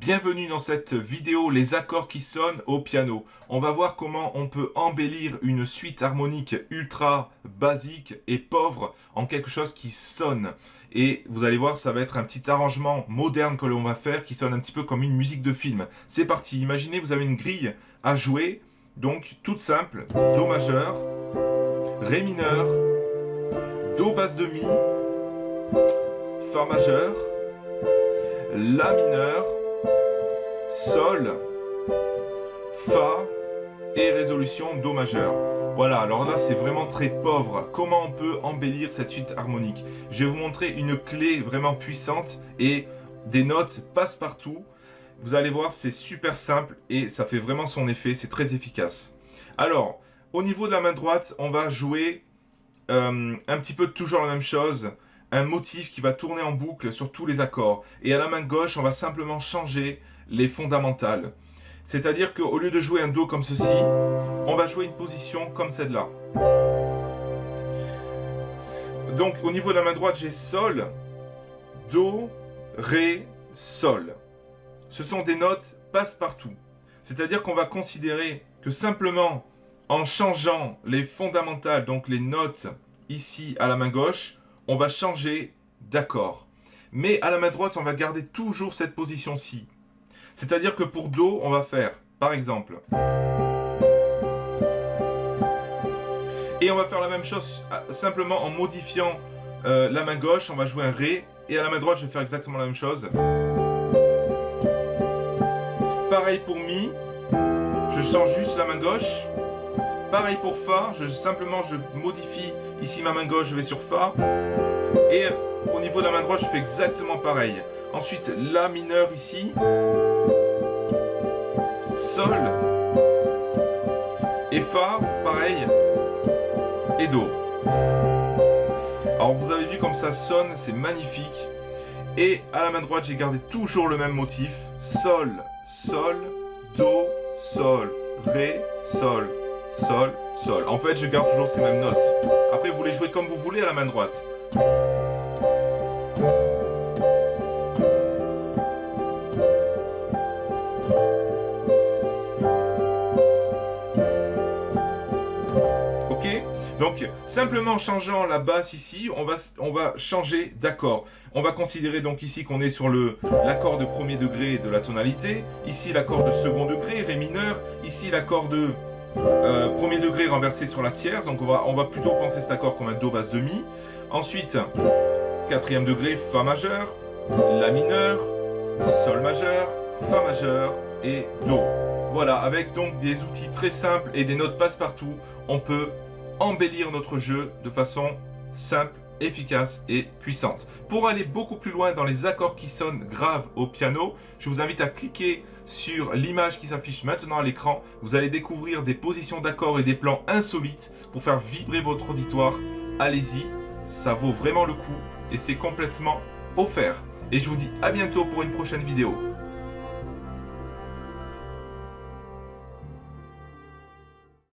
Bienvenue dans cette vidéo Les accords qui sonnent au piano. On va voir comment on peut embellir une suite harmonique ultra basique et pauvre en quelque chose qui sonne. Et vous allez voir, ça va être un petit arrangement moderne que l'on va faire qui sonne un petit peu comme une musique de film. C'est parti, imaginez vous avez une grille à jouer, donc toute simple, Do majeur, Ré mineur, Do basse de Mi, Fa majeur, La mineur, Sol, Fa et résolution Do majeur. Voilà, alors là c'est vraiment très pauvre. Comment on peut embellir cette suite harmonique? Je vais vous montrer une clé vraiment puissante et des notes passe partout. Vous allez voir, c'est super simple et ça fait vraiment son effet, c'est très efficace. Alors, au niveau de la main droite, on va jouer euh, un petit peu toujours la même chose, un motif qui va tourner en boucle sur tous les accords. Et à la main gauche, on va simplement changer les fondamentales. C'est-à-dire qu'au lieu de jouer un Do comme ceci, on va jouer une position comme celle-là. Donc au niveau de la main droite, j'ai Sol, Do, Ré, Sol. Ce sont des notes passe-partout. C'est-à-dire qu'on va considérer que simplement en changeant les fondamentales, donc les notes ici à la main gauche, on va changer d'accord. Mais à la main droite, on va garder toujours cette position-ci. C'est-à-dire que pour Do, on va faire, par exemple... Et on va faire la même chose euh, simplement en modifiant euh, la main gauche, on va jouer un Ré, et à la main droite, je vais faire exactement la même chose. Pareil pour Mi, je change juste la main gauche. Pareil pour Fa, simplement je modifie ici ma main gauche, je vais sur Fa. Et au niveau de la main droite, je fais exactement pareil. Ensuite, La mineur ici. Sol. Et Fa, pareil. Et Do. Alors vous avez vu comme ça sonne, c'est magnifique. Et à la main droite, j'ai gardé toujours le même motif. Sol, Sol, Do, Sol, Ré, Sol, Sol, Sol. En fait, je garde toujours ces mêmes notes. Après, vous les jouez comme vous voulez à la main droite. Donc, simplement en changeant la basse ici, on va, on va changer d'accord. On va considérer donc ici qu'on est sur l'accord de premier degré de la tonalité. Ici, l'accord de second degré, Ré mineur. Ici, l'accord de euh, premier degré renversé sur la tierce. Donc, on va, on va plutôt penser cet accord comme un Do basse de Mi. Ensuite, quatrième degré, Fa majeur, La mineur, Sol majeur, Fa majeur et Do. Voilà, avec donc des outils très simples et des notes passe-partout, on peut embellir notre jeu de façon simple, efficace et puissante. Pour aller beaucoup plus loin dans les accords qui sonnent graves au piano, je vous invite à cliquer sur l'image qui s'affiche maintenant à l'écran. Vous allez découvrir des positions d'accords et des plans insolites pour faire vibrer votre auditoire. Allez-y, ça vaut vraiment le coup et c'est complètement offert. Et je vous dis à bientôt pour une prochaine vidéo.